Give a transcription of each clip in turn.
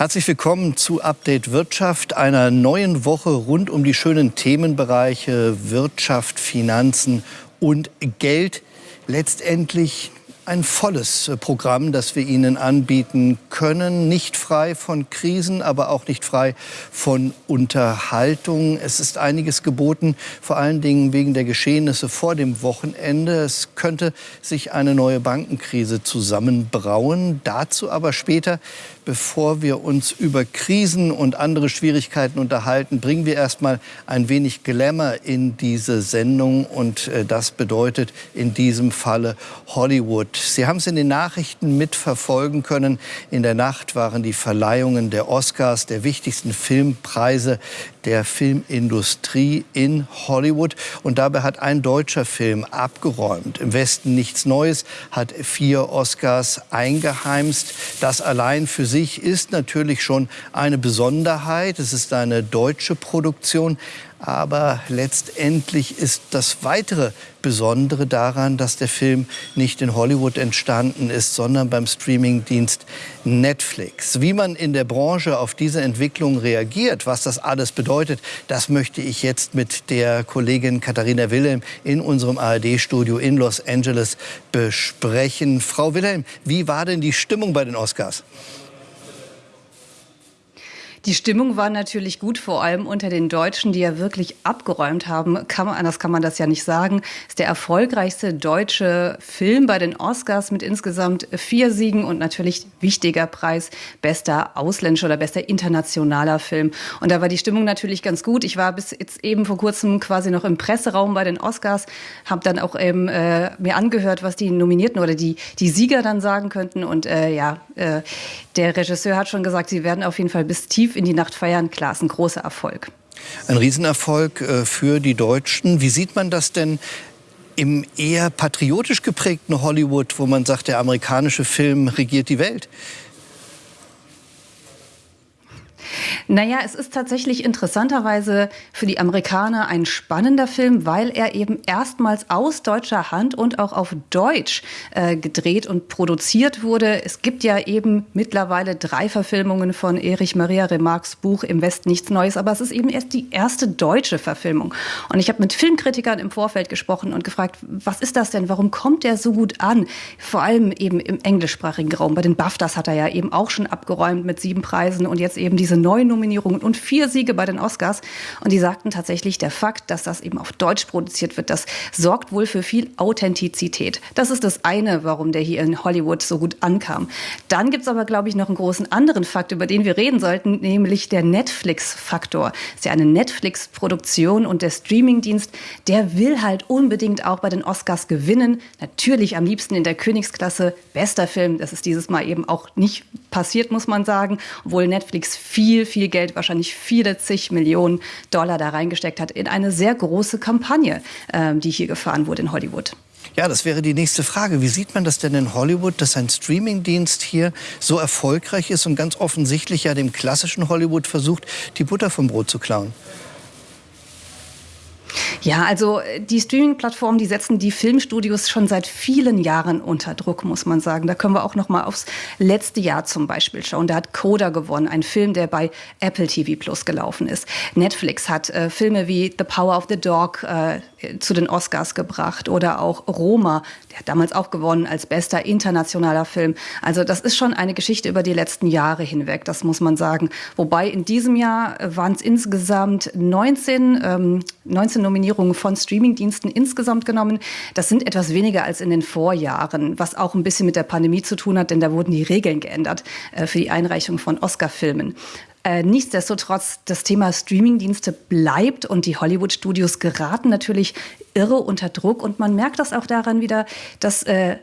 Herzlich willkommen zu Update Wirtschaft, einer neuen Woche rund um die schönen Themenbereiche Wirtschaft, Finanzen und Geld. Letztendlich ein volles Programm, das wir Ihnen anbieten können. Nicht frei von Krisen, aber auch nicht frei von Unterhaltung. Es ist einiges geboten, vor allen Dingen wegen der Geschehnisse vor dem Wochenende. Es könnte sich eine neue Bankenkrise zusammenbrauen. Dazu aber später. Bevor wir uns über Krisen und andere Schwierigkeiten unterhalten, bringen wir erstmal ein wenig Glamour in diese Sendung. Und äh, das bedeutet in diesem Falle Hollywood. Sie haben es in den Nachrichten mitverfolgen können. In der Nacht waren die Verleihungen der Oscars, der wichtigsten Filmpreise der Filmindustrie in Hollywood. Und dabei hat ein deutscher Film abgeräumt. Im Westen nichts Neues, hat vier Oscars eingeheimst. Das allein für sich ist natürlich schon eine Besonderheit. Es ist eine deutsche Produktion. Aber letztendlich ist das weitere Besondere daran, dass der Film nicht in Hollywood entstanden ist, sondern beim Streamingdienst Netflix. Wie man in der Branche auf diese Entwicklung reagiert, was das alles bedeutet, das möchte ich jetzt mit der Kollegin Katharina Wilhelm in unserem ARD-Studio in Los Angeles besprechen. Frau Wilhelm, wie war denn die Stimmung bei den Oscars? Die Stimmung war natürlich gut, vor allem unter den Deutschen, die ja wirklich abgeräumt haben. Kann man, anders kann man das ja nicht sagen. Ist der erfolgreichste deutsche Film bei den Oscars mit insgesamt vier Siegen und natürlich wichtiger Preis, bester ausländischer oder bester internationaler Film. Und da war die Stimmung natürlich ganz gut. Ich war bis jetzt eben vor kurzem quasi noch im Presseraum bei den Oscars, habe dann auch eben äh, mir angehört, was die Nominierten oder die, die Sieger dann sagen könnten. Und äh, ja, äh, der Regisseur hat schon gesagt, sie werden auf jeden Fall bis tief in die Nacht feiern. Klar, ist ein großer Erfolg. Ein Riesenerfolg äh, für die Deutschen. Wie sieht man das denn im eher patriotisch geprägten Hollywood, wo man sagt, der amerikanische Film regiert die Welt? Naja, es ist tatsächlich interessanterweise für die Amerikaner ein spannender Film, weil er eben erstmals aus deutscher Hand und auch auf Deutsch äh, gedreht und produziert wurde. Es gibt ja eben mittlerweile drei Verfilmungen von Erich Maria Remarques Buch Im Westen nichts Neues, aber es ist eben erst die erste deutsche Verfilmung. Und ich habe mit Filmkritikern im Vorfeld gesprochen und gefragt, was ist das denn? Warum kommt der so gut an? Vor allem eben im englischsprachigen Raum. Bei den BAFTAs hat er ja eben auch schon abgeräumt mit sieben Preisen und jetzt eben diese neuen Nominierungen und vier Siege bei den Oscars. Und die sagten tatsächlich, der Fakt, dass das eben auf Deutsch produziert wird, das sorgt wohl für viel Authentizität. Das ist das eine, warum der hier in Hollywood so gut ankam. Dann gibt es aber, glaube ich, noch einen großen anderen Fakt, über den wir reden sollten, nämlich der Netflix-Faktor. Ist ja eine Netflix-Produktion und der Streamingdienst, der will halt unbedingt auch bei den Oscars gewinnen. Natürlich am liebsten in der Königsklasse. Bester Film, das ist dieses Mal eben auch nicht passiert, muss man sagen, obwohl Netflix viel, viel Geld, wahrscheinlich viele zig Millionen Dollar da reingesteckt hat in eine sehr große Kampagne, äh, die hier gefahren wurde in Hollywood. Ja, das wäre die nächste Frage. Wie sieht man das denn in Hollywood, dass ein Streamingdienst hier so erfolgreich ist und ganz offensichtlich ja dem klassischen Hollywood versucht, die Butter vom Brot zu klauen? Ja, also äh, die Streaming-Plattformen, die setzen die Filmstudios schon seit vielen Jahren unter Druck, muss man sagen. Da können wir auch noch mal aufs letzte Jahr zum Beispiel schauen. Da hat Coda gewonnen, ein Film, der bei Apple TV Plus gelaufen ist. Netflix hat äh, Filme wie The Power of the Dog äh, zu den Oscars gebracht oder auch Roma, der hat damals auch gewonnen als bester internationaler Film. Also das ist schon eine Geschichte über die letzten Jahre hinweg, das muss man sagen. Wobei in diesem Jahr waren es insgesamt 19, ähm, 19 Nominierungen von Streamingdiensten insgesamt genommen. Das sind etwas weniger als in den Vorjahren, was auch ein bisschen mit der Pandemie zu tun hat, denn da wurden die Regeln geändert äh, für die Einreichung von Oscar-Filmen. Äh, nichtsdestotrotz, das Thema Streamingdienste bleibt und die Hollywood-Studios geraten natürlich irre unter Druck. Und man merkt das auch daran wieder, dass äh,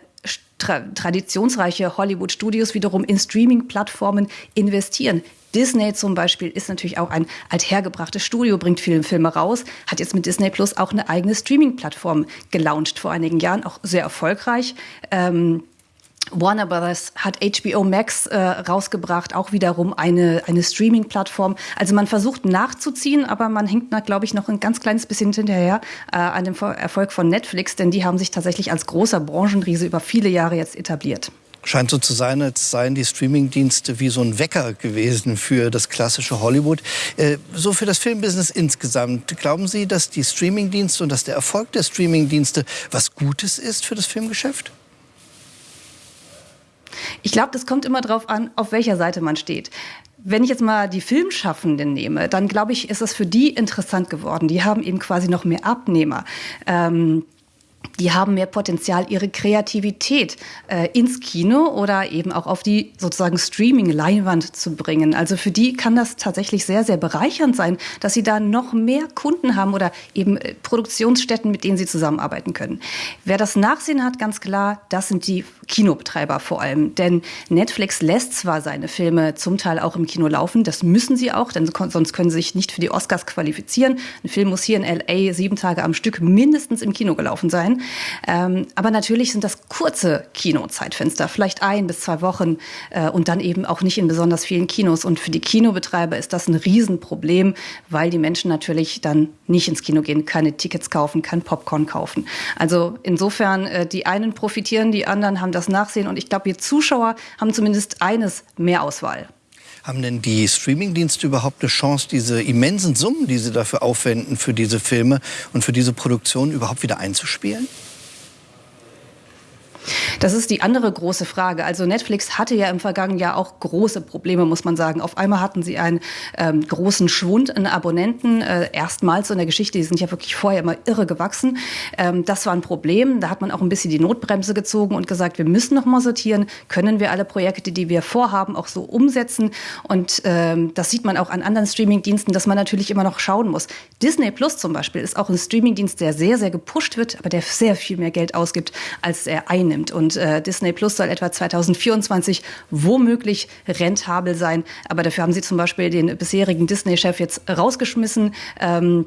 tra traditionsreiche Hollywood-Studios wiederum in Streaming-Plattformen investieren. Disney zum Beispiel ist natürlich auch ein althergebrachtes Studio, bringt viele Filme raus, hat jetzt mit Disney Plus auch eine eigene Streaming-Plattform gelauncht vor einigen Jahren, auch sehr erfolgreich. Ähm, Warner Brothers hat HBO Max äh, rausgebracht, auch wiederum eine, eine Streaming-Plattform. Also man versucht nachzuziehen, aber man hängt, glaube ich, noch ein ganz kleines bisschen hinterher äh, an dem Erfolg von Netflix, denn die haben sich tatsächlich als großer Branchenriese über viele Jahre jetzt etabliert. Scheint so zu sein, als seien die Streamingdienste wie so ein Wecker gewesen für das klassische Hollywood. Äh, so für das Filmbusiness insgesamt. Glauben Sie, dass die Streamingdienste und dass der Erfolg der Streamingdienste was Gutes ist für das Filmgeschäft? Ich glaube, das kommt immer darauf an, auf welcher Seite man steht. Wenn ich jetzt mal die Filmschaffenden nehme, dann glaube ich, ist es für die interessant geworden. Die haben eben quasi noch mehr Abnehmer. Ähm, die haben mehr Potenzial, ihre Kreativität äh, ins Kino oder eben auch auf die sozusagen Streaming-Leinwand zu bringen. Also für die kann das tatsächlich sehr, sehr bereichernd sein, dass sie da noch mehr Kunden haben oder eben äh, Produktionsstätten, mit denen sie zusammenarbeiten können. Wer das Nachsehen hat, ganz klar, das sind die Kinobetreiber vor allem. Denn Netflix lässt zwar seine Filme zum Teil auch im Kino laufen, das müssen sie auch, denn sonst können sie sich nicht für die Oscars qualifizieren. Ein Film muss hier in LA sieben Tage am Stück mindestens im Kino gelaufen sein. Ähm, aber natürlich sind das kurze Kinozeitfenster, vielleicht ein bis zwei Wochen äh, und dann eben auch nicht in besonders vielen Kinos. Und für die Kinobetreiber ist das ein Riesenproblem, weil die Menschen natürlich dann nicht ins Kino gehen, keine Tickets kaufen, kein Popcorn kaufen. Also insofern, äh, die einen profitieren, die anderen haben das Nachsehen. Und ich glaube, wir Zuschauer haben zumindest eines mehr Auswahl. Haben denn die Streamingdienste überhaupt eine Chance, diese immensen Summen, die sie dafür aufwenden für diese Filme und für diese Produktion überhaupt wieder einzuspielen? Das ist die andere große Frage. Also Netflix hatte ja im vergangenen Jahr auch große Probleme, muss man sagen. Auf einmal hatten sie einen ähm, großen Schwund an Abonnenten, äh, erstmals in der Geschichte. Die sind ja wirklich vorher immer irre gewachsen. Ähm, das war ein Problem. Da hat man auch ein bisschen die Notbremse gezogen und gesagt, wir müssen noch mal sortieren. Können wir alle Projekte, die wir vorhaben, auch so umsetzen? Und ähm, das sieht man auch an anderen Streamingdiensten, dass man natürlich immer noch schauen muss. Disney Plus zum Beispiel ist auch ein Streamingdienst, der sehr, sehr gepusht wird, aber der sehr viel mehr Geld ausgibt, als er einnimmt. Und äh, Disney Plus soll etwa 2024 womöglich rentabel sein. Aber dafür haben sie zum Beispiel den bisherigen Disney-Chef jetzt rausgeschmissen. Ähm,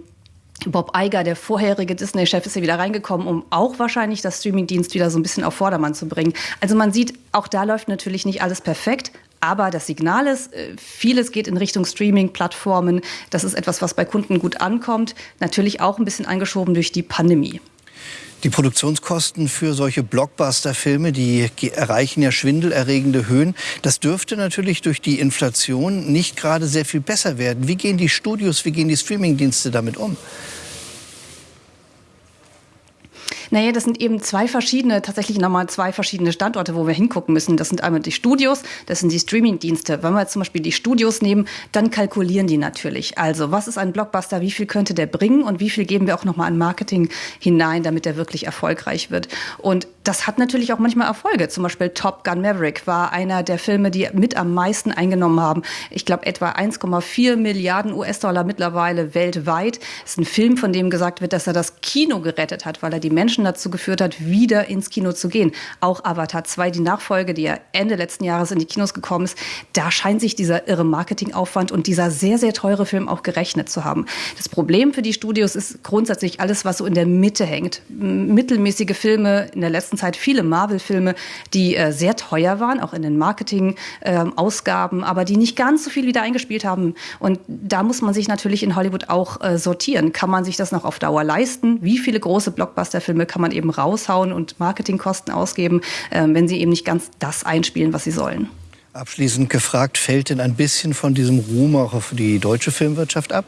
Bob Iger, der vorherige Disney-Chef, ist ja wieder reingekommen, um auch wahrscheinlich das Streaming-Dienst wieder so ein bisschen auf Vordermann zu bringen. Also man sieht, auch da läuft natürlich nicht alles perfekt. Aber das Signal ist, äh, vieles geht in Richtung Streaming-Plattformen. Das ist etwas, was bei Kunden gut ankommt. Natürlich auch ein bisschen angeschoben durch die Pandemie. Die Produktionskosten für solche Blockbuster-Filme, die erreichen ja schwindelerregende Höhen. Das dürfte natürlich durch die Inflation nicht gerade sehr viel besser werden. Wie gehen die Studios, wie gehen die Streamingdienste damit um? Naja, das sind eben zwei verschiedene, tatsächlich nochmal zwei verschiedene Standorte, wo wir hingucken müssen. Das sind einmal die Studios, das sind die Streaming-Dienste. Wenn wir jetzt zum Beispiel die Studios nehmen, dann kalkulieren die natürlich. Also, was ist ein Blockbuster, wie viel könnte der bringen und wie viel geben wir auch nochmal an Marketing hinein, damit der wirklich erfolgreich wird. Und das hat natürlich auch manchmal Erfolge. Zum Beispiel Top Gun Maverick war einer der Filme, die mit am meisten eingenommen haben. Ich glaube, etwa 1,4 Milliarden US-Dollar mittlerweile weltweit. Das ist ein Film, von dem gesagt wird, dass er das Kino gerettet hat, weil er die Menschen Menschen dazu geführt hat, wieder ins Kino zu gehen. Auch Avatar 2, die Nachfolge, die ja Ende letzten Jahres in die Kinos gekommen ist, da scheint sich dieser irre Marketingaufwand und dieser sehr, sehr teure Film auch gerechnet zu haben. Das Problem für die Studios ist grundsätzlich alles, was so in der Mitte hängt. Mittelmäßige Filme, in der letzten Zeit viele Marvel-Filme, die äh, sehr teuer waren, auch in den Marketing-Ausgaben, äh, aber die nicht ganz so viel wieder eingespielt haben. Und da muss man sich natürlich in Hollywood auch äh, sortieren. Kann man sich das noch auf Dauer leisten? Wie viele große Blockbuster-Filme kann man eben raushauen und Marketingkosten ausgeben, äh, wenn sie eben nicht ganz das einspielen, was sie sollen. Abschließend gefragt, fällt denn ein bisschen von diesem Ruhm auch auf die deutsche Filmwirtschaft ab?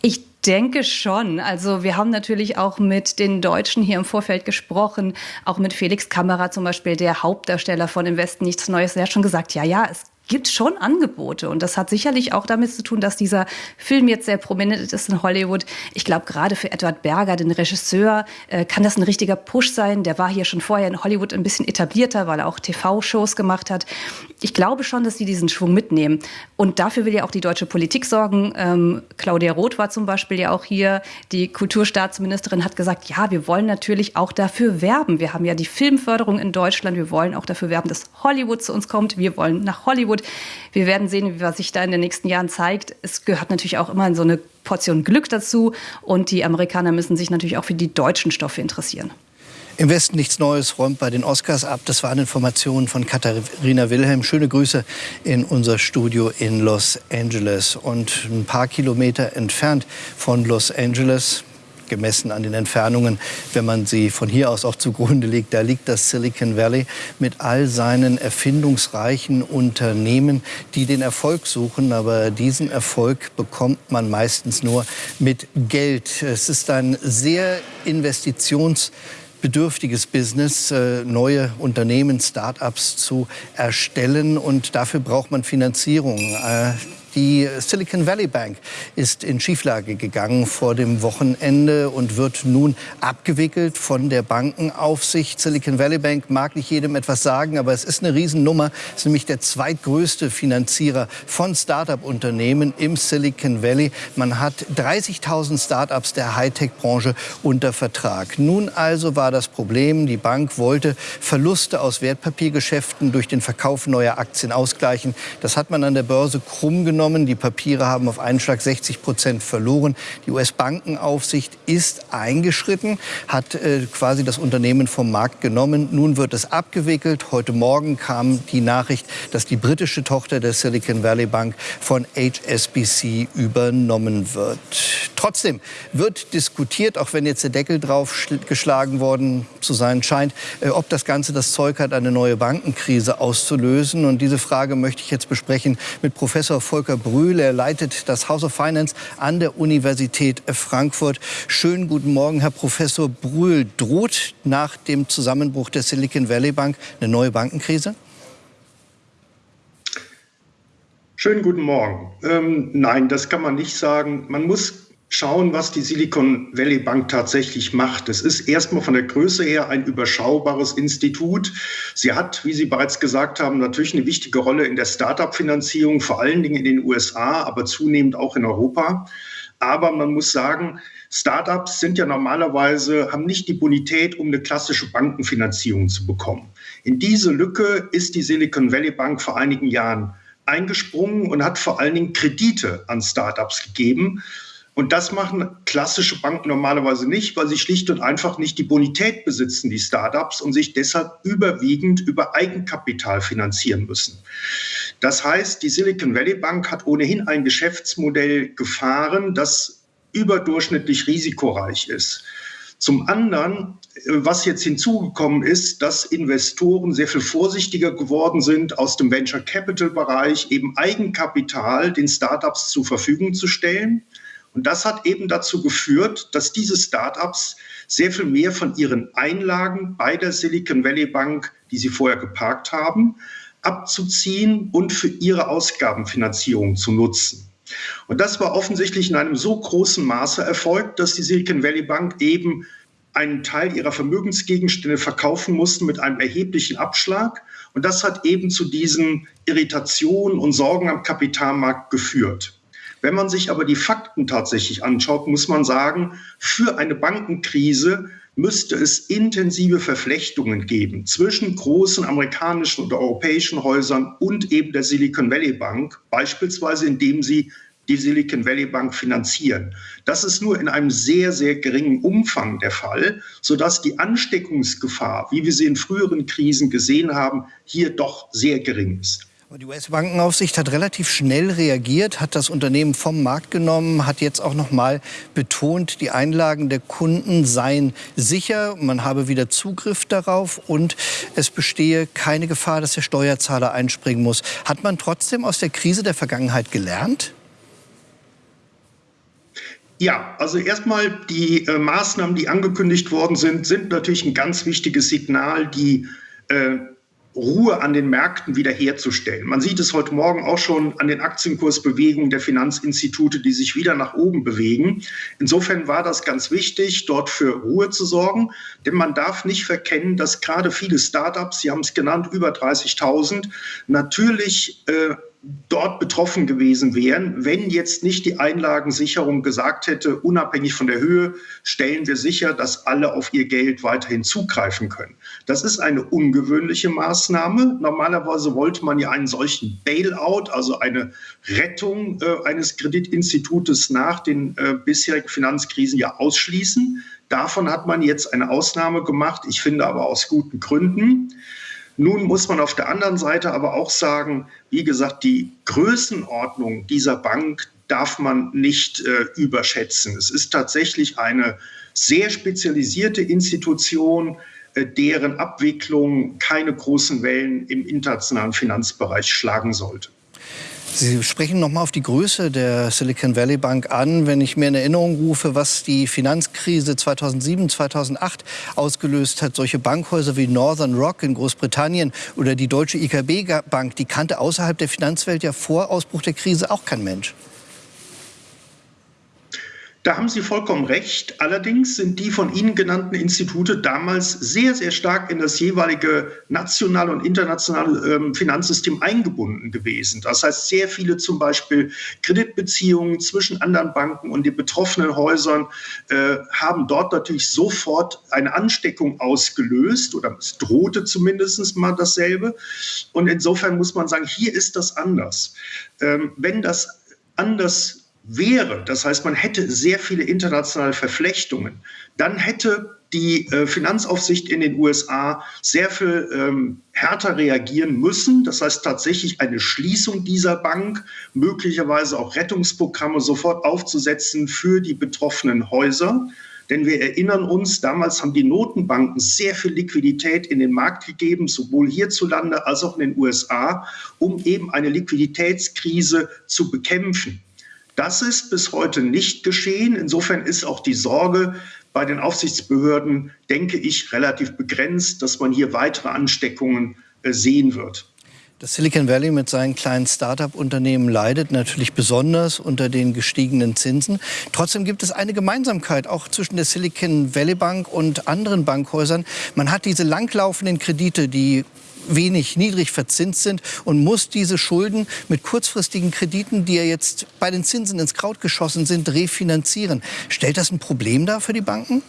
Ich denke schon. Also wir haben natürlich auch mit den Deutschen hier im Vorfeld gesprochen, auch mit Felix Kammerer zum Beispiel, der Hauptdarsteller von Im Westen nichts Neues. Der hat schon gesagt, ja, ja, es gibt schon Angebote. Und das hat sicherlich auch damit zu tun, dass dieser Film jetzt sehr prominent ist in Hollywood. Ich glaube, gerade für Edward Berger, den Regisseur, äh, kann das ein richtiger Push sein. Der war hier schon vorher in Hollywood ein bisschen etablierter, weil er auch TV-Shows gemacht hat. Ich glaube schon, dass sie diesen Schwung mitnehmen. Und dafür will ja auch die deutsche Politik sorgen. Ähm, Claudia Roth war zum Beispiel ja auch hier. Die Kulturstaatsministerin hat gesagt, ja, wir wollen natürlich auch dafür werben. Wir haben ja die Filmförderung in Deutschland. Wir wollen auch dafür werben, dass Hollywood zu uns kommt. Wir wollen nach Hollywood gut. Wir werden sehen, was sich da in den nächsten Jahren zeigt. Es gehört natürlich auch immer so eine Portion Glück dazu. Und die Amerikaner müssen sich natürlich auch für die deutschen Stoffe interessieren. Im Westen nichts Neues räumt bei den Oscars ab. Das waren Informationen von Katharina Wilhelm. Schöne Grüße in unser Studio in Los Angeles. Und ein paar Kilometer entfernt von Los Angeles gemessen an den Entfernungen, wenn man sie von hier aus auch zugrunde legt. Da liegt das Silicon Valley mit all seinen erfindungsreichen Unternehmen, die den Erfolg suchen. Aber diesen Erfolg bekommt man meistens nur mit Geld. Es ist ein sehr investitions bedürftiges Business, äh, neue Unternehmen, Start-ups zu erstellen. Und dafür braucht man Finanzierung. Die Silicon Valley Bank ist in Schieflage gegangen vor dem Wochenende und wird nun abgewickelt von der Bankenaufsicht. Silicon Valley Bank mag nicht jedem etwas sagen, aber es ist eine Riesennummer. Es ist nämlich der zweitgrößte Finanzierer von Start-up-Unternehmen im Silicon Valley. Man hat 30.000 Start-ups der Hightech-Branche unter Vertrag. Nun also war das Problem, die Bank wollte Verluste aus Wertpapiergeschäften durch den Verkauf neuer Aktien ausgleichen. Das hat man an der Börse krumm genommen genommen. Die Papiere haben auf einen Schlag 60 Prozent verloren. Die US-Bankenaufsicht ist eingeschritten, hat äh, quasi das Unternehmen vom Markt genommen. Nun wird es abgewickelt. Heute Morgen kam die Nachricht, dass die britische Tochter der Silicon Valley Bank von HSBC übernommen wird. Trotzdem wird diskutiert, auch wenn jetzt der Deckel drauf geschlagen worden zu sein scheint, äh, ob das Ganze das Zeug hat, eine neue Bankenkrise auszulösen. Und diese Frage möchte ich jetzt besprechen mit Professor Volker Volker Brühl. Er leitet das House of Finance an der Universität Frankfurt. Schönen guten Morgen, Herr Professor Brühl. Droht nach dem Zusammenbruch der Silicon Valley Bank eine neue Bankenkrise? Schönen guten Morgen. Ähm, nein, das kann man nicht sagen. Man muss schauen, was die Silicon Valley Bank tatsächlich macht. Es ist erstmal von der Größe her ein überschaubares Institut. Sie hat, wie Sie bereits gesagt haben, natürlich eine wichtige Rolle in der Start-up-Finanzierung, vor allen Dingen in den USA, aber zunehmend auch in Europa. Aber man muss sagen, Startups sind ja normalerweise, haben nicht die Bonität, um eine klassische Bankenfinanzierung zu bekommen. In diese Lücke ist die Silicon Valley Bank vor einigen Jahren eingesprungen und hat vor allen Dingen Kredite an Startups gegeben. Und das machen klassische Banken normalerweise nicht, weil sie schlicht und einfach nicht die Bonität besitzen, die Startups, und sich deshalb überwiegend über Eigenkapital finanzieren müssen. Das heißt, die Silicon Valley Bank hat ohnehin ein Geschäftsmodell gefahren, das überdurchschnittlich risikoreich ist. Zum anderen, was jetzt hinzugekommen ist, dass Investoren sehr viel vorsichtiger geworden sind, aus dem Venture Capital Bereich eben Eigenkapital den Startups zur Verfügung zu stellen. Und das hat eben dazu geführt, dass diese Startups sehr viel mehr von ihren Einlagen bei der Silicon Valley Bank, die sie vorher geparkt haben, abzuziehen und für ihre Ausgabenfinanzierung zu nutzen. Und das war offensichtlich in einem so großen Maße erfolgt, dass die Silicon Valley Bank eben einen Teil ihrer Vermögensgegenstände verkaufen mussten mit einem erheblichen Abschlag. Und das hat eben zu diesen Irritationen und Sorgen am Kapitalmarkt geführt. Wenn man sich aber die Fakten tatsächlich anschaut, muss man sagen, für eine Bankenkrise müsste es intensive Verflechtungen geben zwischen großen amerikanischen und europäischen Häusern und eben der Silicon Valley Bank, beispielsweise indem sie die Silicon Valley Bank finanzieren. Das ist nur in einem sehr, sehr geringen Umfang der Fall, sodass die Ansteckungsgefahr, wie wir sie in früheren Krisen gesehen haben, hier doch sehr gering ist. Die US-Bankenaufsicht hat relativ schnell reagiert, hat das Unternehmen vom Markt genommen, hat jetzt auch noch mal betont, die Einlagen der Kunden seien sicher, man habe wieder Zugriff darauf und es bestehe keine Gefahr, dass der Steuerzahler einspringen muss. Hat man trotzdem aus der Krise der Vergangenheit gelernt? Ja, also erstmal die äh, Maßnahmen, die angekündigt worden sind, sind natürlich ein ganz wichtiges Signal, die äh, Ruhe an den Märkten wiederherzustellen. Man sieht es heute Morgen auch schon an den Aktienkursbewegungen der Finanzinstitute, die sich wieder nach oben bewegen. Insofern war das ganz wichtig, dort für Ruhe zu sorgen, denn man darf nicht verkennen, dass gerade viele Startups, Sie haben es genannt, über 30.000, natürlich äh, dort betroffen gewesen wären, wenn jetzt nicht die Einlagensicherung gesagt hätte, unabhängig von der Höhe, stellen wir sicher, dass alle auf ihr Geld weiterhin zugreifen können. Das ist eine ungewöhnliche Maßnahme. Normalerweise wollte man ja einen solchen Bailout, also eine Rettung äh, eines Kreditinstitutes nach den äh, bisherigen Finanzkrisen ja ausschließen. Davon hat man jetzt eine Ausnahme gemacht, ich finde aber aus guten Gründen. Nun muss man auf der anderen Seite aber auch sagen, wie gesagt, die Größenordnung dieser Bank darf man nicht äh, überschätzen. Es ist tatsächlich eine sehr spezialisierte Institution, äh, deren Abwicklung keine großen Wellen im internationalen Finanzbereich schlagen sollte. Sie sprechen noch mal auf die Größe der Silicon Valley Bank an. Wenn ich mir in Erinnerung rufe, was die Finanzkrise 2007, 2008 ausgelöst hat, solche Bankhäuser wie Northern Rock in Großbritannien oder die deutsche IKB Bank, die kannte außerhalb der Finanzwelt ja vor Ausbruch der Krise auch kein Mensch. Da haben Sie vollkommen recht. Allerdings sind die von Ihnen genannten Institute damals sehr, sehr stark in das jeweilige nationale und internationale ähm, Finanzsystem eingebunden gewesen. Das heißt, sehr viele zum Beispiel Kreditbeziehungen zwischen anderen Banken und den betroffenen Häusern äh, haben dort natürlich sofort eine Ansteckung ausgelöst oder es drohte zumindest mal dasselbe. Und insofern muss man sagen, hier ist das anders. Ähm, wenn das anders wäre, das heißt, man hätte sehr viele internationale Verflechtungen, dann hätte die äh, Finanzaufsicht in den USA sehr viel ähm, härter reagieren müssen. Das heißt tatsächlich eine Schließung dieser Bank, möglicherweise auch Rettungsprogramme sofort aufzusetzen für die betroffenen Häuser. Denn wir erinnern uns, damals haben die Notenbanken sehr viel Liquidität in den Markt gegeben, sowohl hierzulande als auch in den USA, um eben eine Liquiditätskrise zu bekämpfen. Das ist bis heute nicht geschehen. Insofern ist auch die Sorge bei den Aufsichtsbehörden, denke ich, relativ begrenzt, dass man hier weitere Ansteckungen äh, sehen wird. Das Silicon Valley mit seinen kleinen Start-up-Unternehmen leidet natürlich besonders unter den gestiegenen Zinsen. Trotzdem gibt es eine Gemeinsamkeit auch zwischen der Silicon Valley Bank und anderen Bankhäusern. Man hat diese langlaufenden Kredite, die wenig niedrig verzinst sind und muss diese Schulden mit kurzfristigen Krediten, die ja jetzt bei den Zinsen ins Kraut geschossen sind, refinanzieren. Stellt das ein Problem dar für die Banken?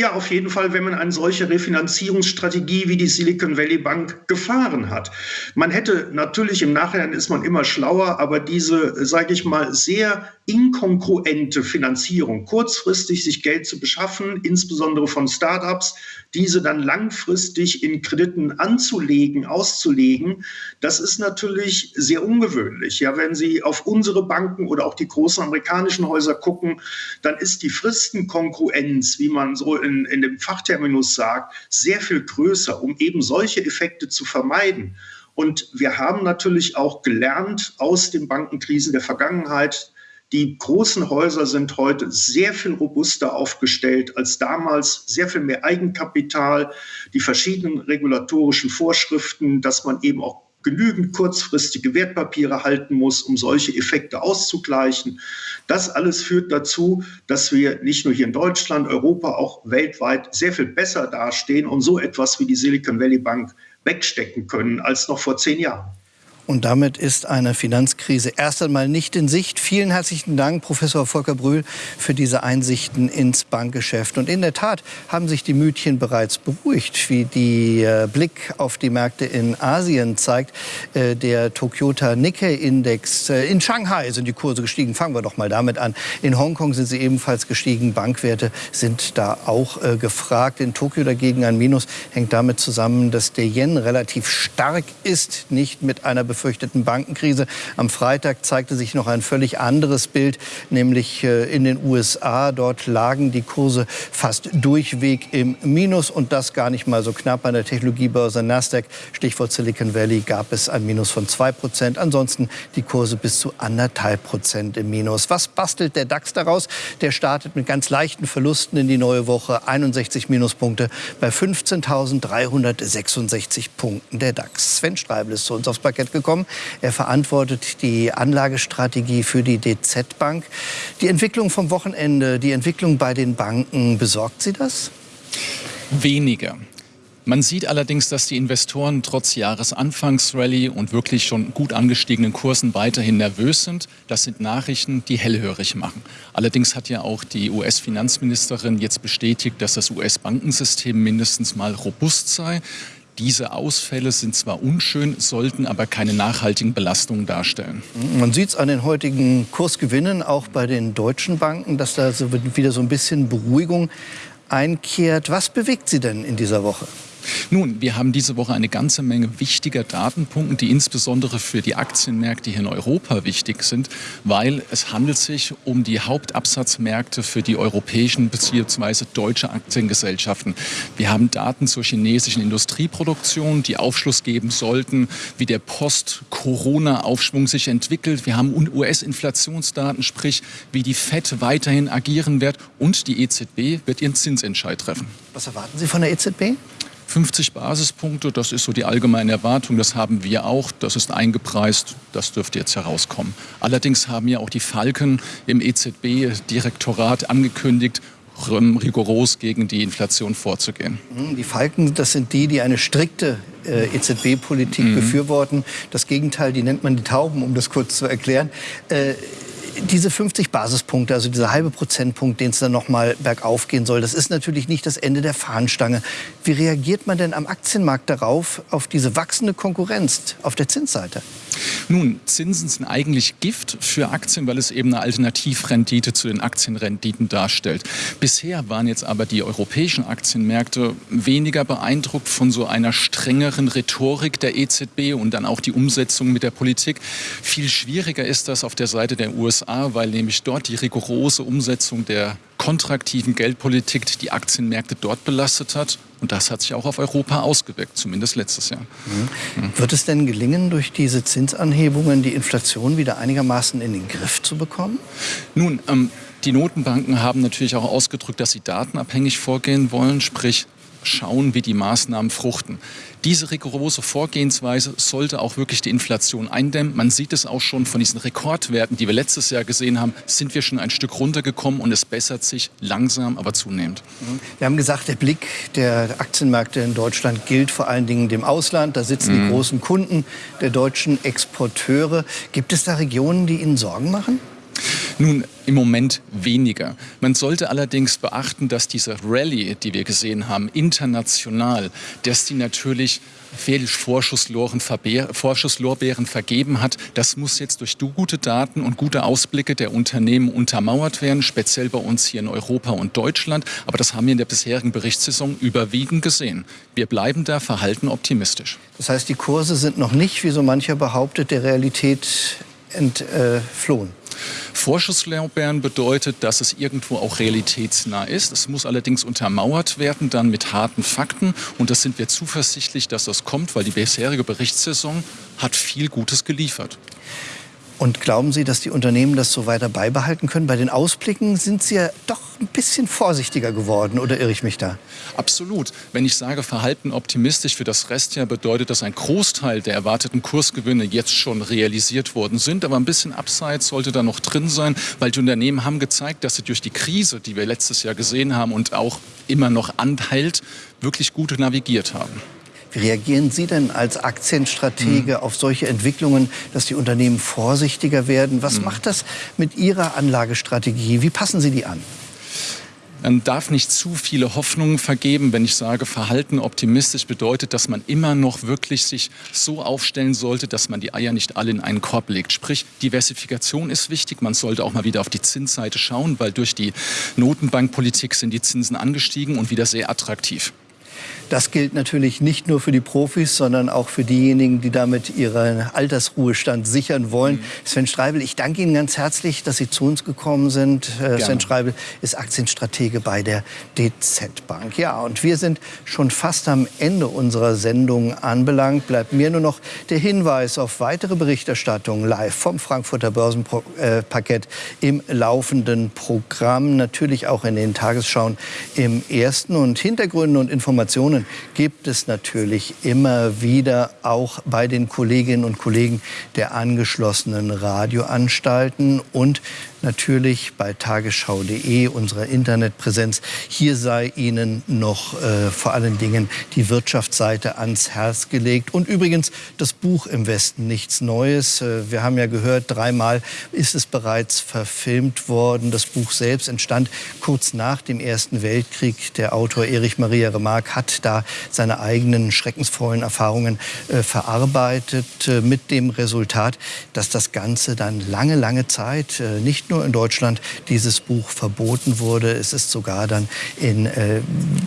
Ja, auf jeden Fall, wenn man eine solche Refinanzierungsstrategie wie die Silicon Valley Bank gefahren hat. Man hätte natürlich im Nachhinein ist man immer schlauer, aber diese, sage ich mal, sehr inkongruente Finanzierung, kurzfristig sich Geld zu beschaffen, insbesondere von Startups, diese dann langfristig in Krediten anzulegen, auszulegen, das ist natürlich sehr ungewöhnlich. Ja, wenn Sie auf unsere Banken oder auch die großen amerikanischen Häuser gucken, dann ist die Fristenkongruenz, wie man so in, in dem Fachterminus sagt, sehr viel größer, um eben solche Effekte zu vermeiden. Und wir haben natürlich auch gelernt aus den Bankenkrisen der Vergangenheit, die großen Häuser sind heute sehr viel robuster aufgestellt als damals, sehr viel mehr Eigenkapital, die verschiedenen regulatorischen Vorschriften, dass man eben auch genügend kurzfristige Wertpapiere halten muss, um solche Effekte auszugleichen. Das alles führt dazu, dass wir nicht nur hier in Deutschland, Europa, auch weltweit sehr viel besser dastehen und so etwas wie die Silicon Valley Bank wegstecken können als noch vor zehn Jahren. Und damit ist eine Finanzkrise erst einmal nicht in Sicht. Vielen herzlichen Dank, Professor Volker Brühl, für diese Einsichten ins Bankgeschäft. Und in der Tat haben sich die Mütchen bereits beruhigt, wie die äh, Blick auf die Märkte in Asien zeigt. Äh, der Tokyota Nikkei-Index äh, in Shanghai sind die Kurse gestiegen. Fangen wir doch mal damit an. In Hongkong sind sie ebenfalls gestiegen. Bankwerte sind da auch gefragt. In Tokio dagegen ein Minus hängt damit zusammen, dass der Yen relativ stark ist, nicht mit einer befürchteten Bankenkrise. Am Freitag zeigte sich noch ein völlig anderes Bild, nämlich äh, in den USA. Dort lagen die Kurse fast durchweg im Minus und das gar nicht mal so knapp. An der Technologiebörse Nasdaq, Stichwort Silicon Valley, gab es ein Minus von zwei Prozent. Ansonsten die Kurse bis zu anderthalb Prozent im Minus. Was bastelt der DAX daraus? Der startet mit ganz leichten Verlusten in die neue Woche. 61 Minuspunkte bei 15.366 Punkten der DAX. Sven Streibel ist zu uns aufs Parkett gekommen gekommen. Er verantwortet die Anlagestrategie für die DZ Bank. Die Entwicklung vom Wochenende, die Entwicklung bei den Banken, besorgt Sie das? Weniger. Man sieht allerdings, dass die Investoren trotz Jahresanfangsrallye und wirklich schon gut angestiegenen Kursen weiterhin nervös sind. Das sind Nachrichten, die hellhörig machen. Allerdings hat ja auch die US-Finanzministerin jetzt bestätigt, dass das US-Bankensystem mindestens mal robust sei. Diese Ausfälle sind zwar unschön, sollten aber keine nachhaltigen Belastungen darstellen. Man sieht es an den heutigen Kursgewinnen, auch bei den deutschen Banken, dass da so wieder so ein bisschen Beruhigung einkehrt. Was bewegt Sie denn in dieser Woche? Nun, wir haben diese Woche eine ganze Menge wichtiger Datenpunkte, die insbesondere für die Aktienmärkte hier in Europa wichtig sind, weil es handelt sich um die Hauptabsatzmärkte für die europäischen bzw. deutsche Aktiengesellschaften. Wir haben Daten zur chinesischen Industrieproduktion, die Aufschluss geben sollten, wie der Post-Corona-Aufschwung sich entwickelt. Wir haben US-Inflationsdaten, sprich, wie die FED weiterhin agieren wird und die EZB wird ihren Zinsentscheid treffen. Was erwarten Sie von der EZB? 50 Basispunkte, das ist so die allgemeine Erwartung, das haben wir auch, das ist eingepreist, das dürfte jetzt herauskommen. Allerdings haben ja auch die Falken im EZB-Direktorat angekündigt, rigoros gegen die Inflation vorzugehen. Mhm, die Falken, das sind die, die eine strikte äh, EZB-Politik mhm. befürworten. Das Gegenteil, die nennt man die Tauben, um das kurz zu erklären. Äh, diese 50 Basispunkte, also dieser halbe Prozentpunkt, den es dann noch mal bergauf gehen soll, das ist natürlich nicht das Ende der Fahnenstange. Wie reagiert man denn am Aktienmarkt darauf, auf diese wachsende Konkurrenz auf der Zinsseite? Nun, Zinsen sind eigentlich Gift für Aktien, weil es eben eine Alternativrendite zu den Aktienrenditen darstellt. Bisher waren jetzt aber die europäischen Aktienmärkte weniger beeindruckt von so einer strengeren Rhetorik der EZB und dann auch die Umsetzung mit der Politik. Viel schwieriger ist das auf der Seite der USA, weil nämlich dort die rigorose Umsetzung der kontraktiven Geldpolitik die Aktienmärkte dort belastet hat. Und das hat sich auch auf Europa ausgewirkt, zumindest letztes Jahr. Mhm. Mhm. Wird es denn gelingen, durch diese Zinsanhebungen die Inflation wieder einigermaßen in den Griff zu bekommen? Nun, ähm, die Notenbanken haben natürlich auch ausgedrückt, dass sie datenabhängig vorgehen wollen, sprich schauen, wie die Maßnahmen fruchten. Diese rigorose Vorgehensweise sollte auch wirklich die Inflation eindämmen. Man sieht es auch schon von diesen Rekordwerten, die wir letztes Jahr gesehen haben, sind wir schon ein Stück runtergekommen und es bessert sich langsam, aber zunehmend. Wir haben gesagt, der Blick der Aktienmärkte in Deutschland gilt vor allen Dingen dem Ausland. Da sitzen mhm. die großen Kunden der deutschen Exporteure. Gibt es da Regionen, die Ihnen Sorgen machen? Nun, im Moment weniger. Man sollte allerdings beachten, dass diese Rallye, die wir gesehen haben, international, dass die natürlich Vorschussloren, Vorschusslorbeeren vergeben hat. Das muss jetzt durch gute Daten und gute Ausblicke der Unternehmen untermauert werden, speziell bei uns hier in Europa und Deutschland. Aber das haben wir in der bisherigen Berichtssaison überwiegend gesehen. Wir bleiben da verhalten optimistisch. Das heißt, die Kurse sind noch nicht, wie so mancher behauptet, der Realität entflohen. Vorschusslorbeeren bedeutet, dass es irgendwo auch realitätsnah ist. Es muss allerdings untermauert werden, dann mit harten Fakten. Und das sind wir zuversichtlich, dass das kommt, weil die bisherige Berichtssaison hat viel Gutes geliefert. Und glauben Sie, dass die Unternehmen das so weiter beibehalten können? Bei den Ausblicken sind Sie ja doch ein bisschen vorsichtiger geworden, oder irre ich mich da? Absolut. Wenn ich sage, verhalten optimistisch für das Restjahr, bedeutet das, ein Großteil der erwarteten Kursgewinne jetzt schon realisiert worden sind. Aber ein bisschen Upside sollte da noch drin sein, weil die Unternehmen haben gezeigt, dass sie durch die Krise, die wir letztes Jahr gesehen haben und auch immer noch anhält, wirklich gut navigiert haben. Wie reagieren Sie denn als Aktienstratege mhm. auf solche Entwicklungen, dass die Unternehmen vorsichtiger werden? Was mhm. macht das mit Ihrer Anlagestrategie? Wie passen Sie die an? Man darf nicht zu viele Hoffnungen vergeben. Wenn ich sage, Verhalten optimistisch bedeutet, dass man immer noch wirklich sich so aufstellen sollte, dass man die Eier nicht alle in einen Korb legt. Sprich, Diversifikation ist wichtig. Man sollte auch mal wieder auf die Zinsseite schauen, weil durch die Notenbankpolitik sind die Zinsen angestiegen und wieder sehr attraktiv. Das gilt natürlich nicht nur für die Profis, sondern auch für diejenigen, die damit ihren Altersruhestand sichern wollen. Mhm. Sven Streibel, ich danke Ihnen ganz herzlich, dass Sie zu uns gekommen sind. Äh, Gerne. Sven Streibel ist Aktienstratege bei der DZ Bank. Ja, und wir sind schon fast am Ende unserer Sendung anbelangt. Bleibt mir nur noch der Hinweis auf weitere Berichterstattung live vom Frankfurter Börsenparkett im laufenden Programm. Natürlich auch in den Tagesschauen im ersten und Hintergründe und Informationen Diskussionen gibt es natürlich immer wieder auch bei den Kolleginnen und Kollegen der angeschlossenen Radioanstalten und natürlich bei tagesschau.de, unserer Internetpräsenz. Hier sei Ihnen noch äh, vor allen Dingen die Wirtschaftsseite ans Herz gelegt. Und übrigens das Buch im Westen nichts Neues. Äh, wir haben ja gehört, dreimal ist es bereits verfilmt worden. Das Buch selbst entstand kurz nach dem Ersten Weltkrieg. Der Autor Erich Maria Remarque hat da seine eigenen schreckensvollen Erfahrungen äh, verarbeitet, äh, mit dem Resultat, dass das Ganze dann lange, lange Zeit äh, nicht nur nur in Deutschland dieses Buch verboten wurde, es ist sogar dann in, äh,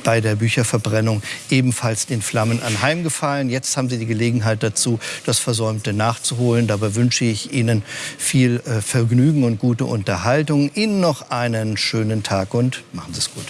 bei der Bücherverbrennung ebenfalls den Flammen anheimgefallen. Jetzt haben Sie die Gelegenheit dazu, das Versäumte nachzuholen. Dabei wünsche ich Ihnen viel äh, Vergnügen und gute Unterhaltung. Ihnen noch einen schönen Tag und machen Sie es gut.